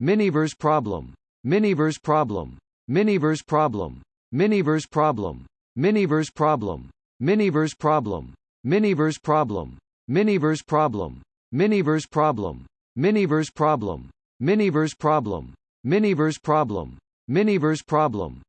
Miniverse problem. Miniverse problem. Miniverse problem. Miniverse problem. Miniverse problem. Miniverse problem. Miniverse problem. Miniverse problem. Miniverse problem. Miniverse problem. Miniverse problem. Miniverse problem. Miniverse problem.